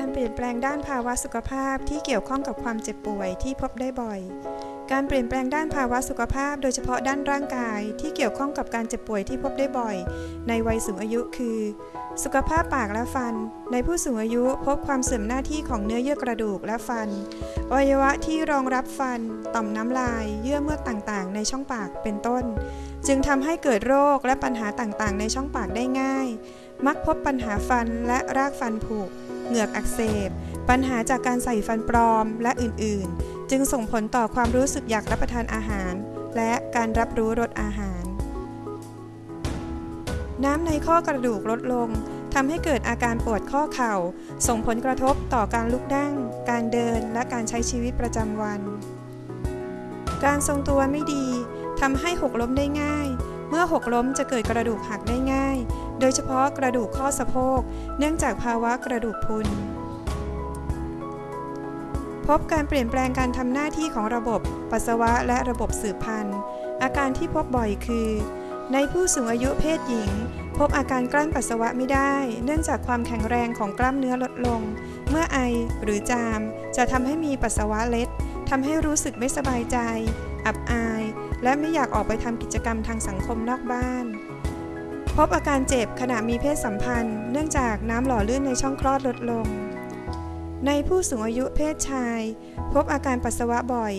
การเปลี่ยนแปลงด้านภาวะสุขภาพที่เกี่ยวข้องกับความเจ็บป่วยที่พบได้บ่อย การเปลี่ยนแปลงด้านภาวะสุขภาพ โดยเฉพาะด้านร่างกายที่เกี่ยวข้องกับการเจ็บป่วยที่พบได้บ่อย ในวัยสูงอายุคือ สุขภาพปากและฟัน ในผู้สูงอายุพบความเสื่อมหน้าที่ของเนื้อเยื่อกระดูกและฟันอวัยวะที่รองรับฟัน ต่อมน้ำลาย เยื่อเมือกต่างๆ ในช่องปากเป็นต้น จึงทำให้เกิดโรคและปัญหาต่างๆ ในช่องปากได้ง่าย มักพบปัญหาฟันและรากฟันผุ เหงือกอักเสบ ปัญหาจากการใส่ฟันปลอมและอื่นๆ จึงส่งผลต่อความรู้สึกอยากรับประทานอาหาร และการรับรู้รสอาหาร น้ำในข้อกระดูกลดลงทำให้เกิดอาการปวดข้อเข่า ส่งผลกระทบต่อการลุกนั่ง การเดินและการใช้ชีวิตประจำวัน การทรงตัวไม่ดีทำให้หกล้มได้ง่าย เมื่อหกล้มจะเกิดกระดูกหักได้ง่าย โดยเฉพาะกระดูกข้อสะโพก เนื่องจากภาวะกระดูกพุน พบการเปลี่ยนแปลงการทำหน้าที่ของระบบปัสสาวะและระบบสืบพันธุ์ อาการที่พบบ่อยคือ ในผู้สูงอายุเพศหญิง พบอาการกลั้นปัสสาวะไม่ได้ เนื่องจากความแข็งแรงของกล้ามเนื้อลดลง เมื่อไอหรือจาม จะทำให้มีปัสสาวะเล็ดทำให้รู้สึกไม่สบายใจ อับอาย และไม่อยากออกไปทำกิจกรรมทางสังคมนอกบ้าน พบอาการเจ็บขณะมีเพศสัมพันธ์ เนื่องจากน้ำหล่อลื่นในช่องคลอดลดลง ในผู้สูงอายุเพศชาย พบอาการปัสสาวะบ่อย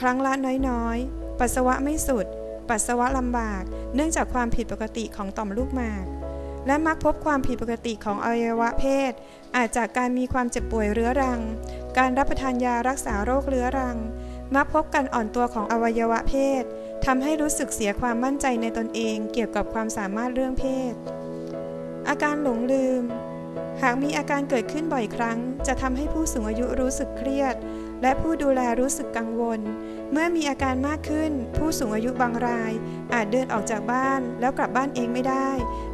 ครั้งละน้อยๆ ปัสสาวะไม่สุด ปัสสาวะลำบาก เนื่องจากความผิดปกติของต่อมลูกหมาก และมักพบความผิดปกติของอวัยวะเพศ อาจจากการมีความเจ็บป่วยเรื้อรัง การรับประทานยารักษาโรคเรื้อรัง มักพบการอ่อนตัวของอวัยวะเพศทำให้รู้สึกเสียความมั่นใจในตนเองเกี่ยวกับความสามารถเรื่องเพศ อาการหลงลืม หากมีอาการเกิดขึ้นบ่อยครั้ง จะทำให้ผู้สูงอายุรู้สึกเครียด และผู้ดูแลรู้สึกกังวล เมื่อมีอาการมากขึ้น ผู้สูงอายุบางราย อาจเดินออกจากบ้านแล้วกลับบ้านเองไม่ได้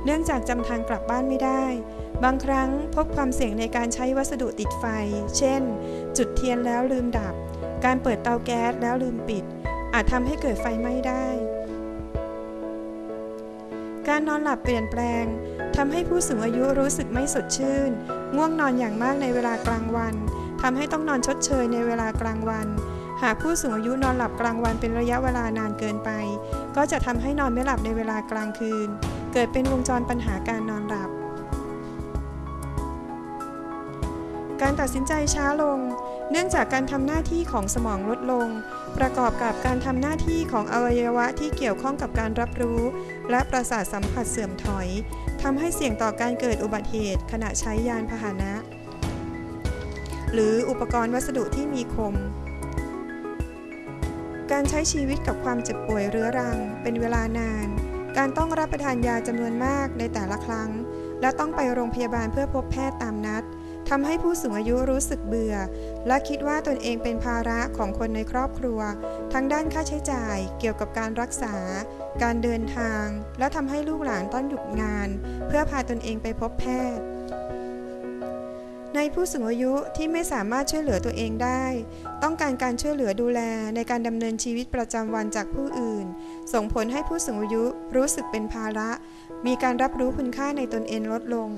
เนื่องจากจำทางกลับบ้านไม่ได้ บางครั้งพบความเสี่ยงในการใช้วัสดุติดไฟ เช่น จุดเทียนแล้วลืมดับ การเปิดเตาแก๊สแล้วลืมปิด อาจทำให้เกิดไฟไหม้ได้ การนอนหลับเปลี่ยนแปลงทำให้ผู้สูงอายุรู้สึกไม่สดชื่น ง่วงนอนอย่างมากในเวลากลางวันทำให้ต้องนอนชดเชยในเวลากลางวัน หากผู้สูงอายุนอนหลับกลางวันเป็นระยะเวลานานเกินไป ก็จะทำให้นอนไม่หลับในเวลากลางคืน เกิดเป็นวงจรปัญหาการนอนหลับ การตัดสินใจช้าลง เนื่องจากการทำหน้าที่ของสมองลดลง ประกอบกับการทำหน้าที่ของอวัยวะที่เกี่ยวข้องกับการรับรู้ และประสาทสัมผัสเสื่อมถอยทำให้เสี่ยงต่อการเกิดอุบัติเหตุ ขณะใช้ยานพาหนะ หรืออุปกรณ์วัสดุที่มีคม การใช้ชีวิตกับความเจ็บป่วยเรื้อรัง เป็นเวลานาน การต้องรับประทานยาจำนวนมากในแต่ละครั้ง และต้องไปโรงพยาบาลเพื่อพบแพทย์ตามนัด ทำให้ผู้สูงอายุรู้สึกเบื่อ และคิดว่าตนเองเป็นภาระของคนในครอบครัว ทั้งด้านค่าใช้จ่ายเกี่ยวกับการรักษา การเดินทาง และทำให้ลูกหลานต้องหยุดงาน เพื่อพาตนเองไปพบแพทย์ในผู้สูงอายุที่ไม่สามารถช่วยเหลือตัวเองได้ ต้องการการช่วยเหลือดูแลในการดำเนินชีวิตประจำวันจากผู้อื่น ส่งผลให้ผู้สูงอายุรู้สึกเป็นภาระ มีการรับรู้คุณค่าในตนเองลดลง